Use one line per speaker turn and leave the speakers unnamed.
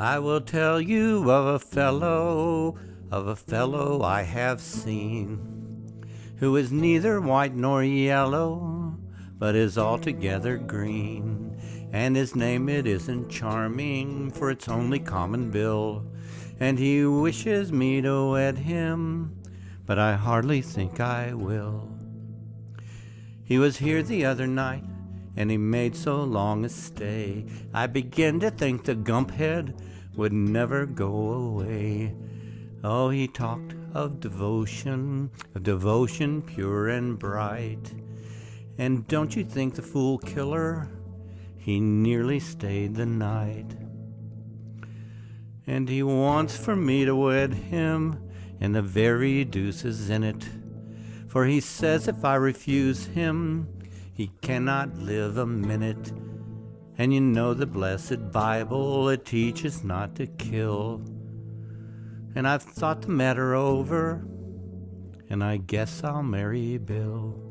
I will tell you of a fellow, of a fellow I have seen, who is neither white nor yellow, but is altogether green. And his name it isn't charming, for it's only common Bill. And he wishes me to wed him, but I hardly think I will. He was here the other night, and he made so long a stay. I begin to think the gumphead would never go away. Oh, he talked of devotion, of devotion pure and bright. And don't you think the fool killer, he nearly stayed the night. And he wants for me to wed him, and the very deuce is in it. For he says if I refuse him, he cannot live a minute. And you know the blessed Bible, it teaches not to kill. And I've thought the matter over, and I guess I'll marry Bill.